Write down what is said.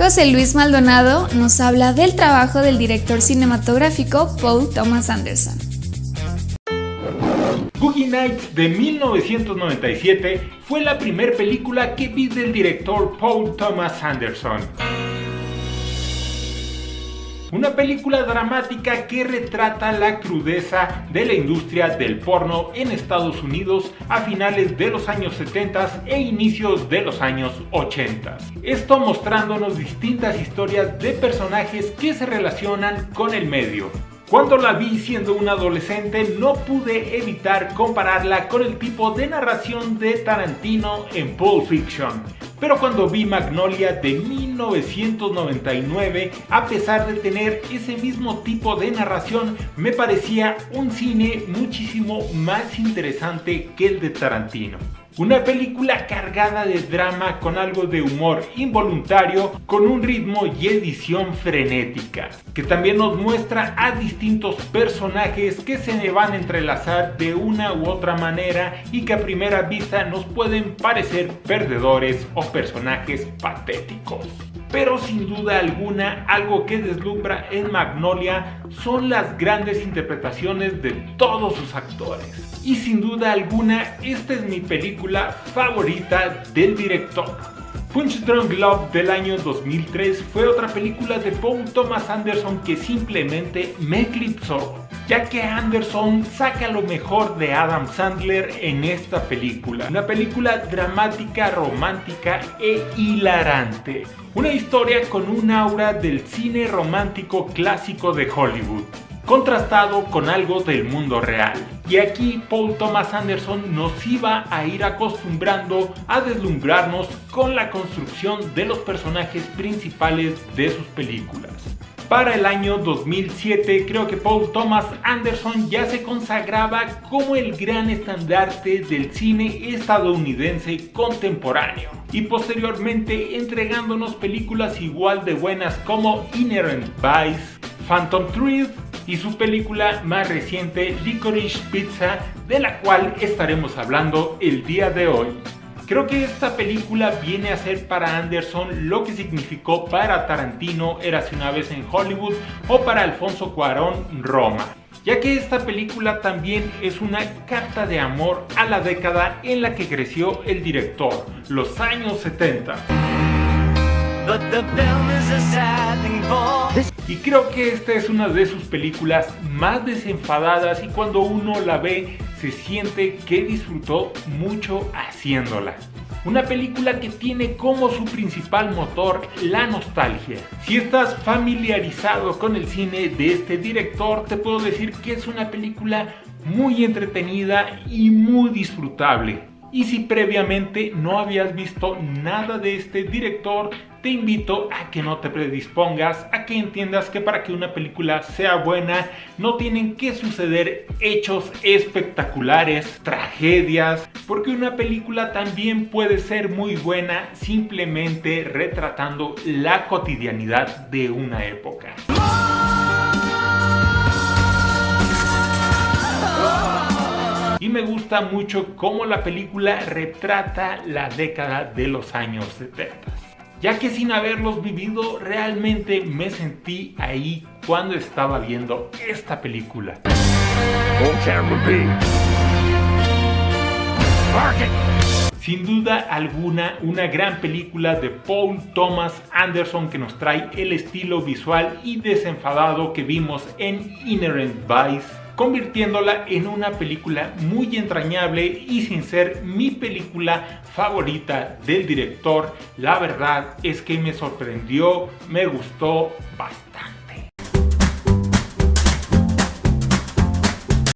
José Luis Maldonado nos habla del trabajo del director cinematográfico Paul Thomas Anderson. Boogie Nights de 1997 fue la primera película que vi del director Paul Thomas Anderson. Una película dramática que retrata la crudeza de la industria del porno en Estados Unidos a finales de los años 70 e inicios de los años 80. Esto mostrándonos distintas historias de personajes que se relacionan con el medio. Cuando la vi siendo un adolescente no pude evitar compararla con el tipo de narración de Tarantino en Pulp Fiction. Pero cuando vi Magnolia de 1999, a pesar de tener ese mismo tipo de narración, me parecía un cine muchísimo más interesante que el de Tarantino. Una película cargada de drama con algo de humor involuntario, con un ritmo y edición frenética, que también nos muestra a distintos personajes que se van a entrelazar de una u otra manera y que a primera vista nos pueden parecer perdedores o personajes patéticos. Pero sin duda alguna, algo que deslumbra en Magnolia son las grandes interpretaciones de todos sus actores. Y sin duda alguna, esta es mi película favorita del director. Punch Drunk Love del año 2003 fue otra película de Paul Thomas Anderson que simplemente me eclipsó, ya que Anderson saca lo mejor de Adam Sandler en esta película. Una película dramática, romántica e hilarante. Una historia con un aura del cine romántico clásico de Hollywood contrastado con algo del mundo real. Y aquí Paul Thomas Anderson nos iba a ir acostumbrando a deslumbrarnos con la construcción de los personajes principales de sus películas. Para el año 2007 creo que Paul Thomas Anderson ya se consagraba como el gran estandarte del cine estadounidense contemporáneo y posteriormente entregándonos películas igual de buenas como Inherent Vice, Phantom Thread y su película más reciente Licorice Pizza de la cual estaremos hablando el día de hoy. Creo que esta película viene a ser para Anderson lo que significó para Tarantino Érase una vez en Hollywood o para Alfonso Cuarón Roma ya que esta película también es una carta de amor a la década en la que creció el director, los años 70. Y creo que esta es una de sus películas más desenfadadas y cuando uno la ve se siente que disfrutó mucho haciéndola. Una película que tiene como su principal motor la nostalgia. Si estás familiarizado con el cine de este director, te puedo decir que es una película muy entretenida y muy disfrutable. Y si previamente no habías visto nada de este director, te invito a que no te predispongas, a que entiendas que para que una película sea buena no tienen que suceder hechos espectaculares, tragedias, porque una película también puede ser muy buena simplemente retratando la cotidianidad de una época. y me gusta mucho cómo la película retrata la década de los años 70 ya que sin haberlos vivido realmente me sentí ahí cuando estaba viendo esta película. Sin duda alguna, una gran película de Paul Thomas Anderson que nos trae el estilo visual y desenfadado que vimos en Inherent Vice convirtiéndola en una película muy entrañable y sin ser mi película favorita del director, la verdad es que me sorprendió, me gustó bastante.